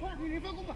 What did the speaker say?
快，你你放工吧。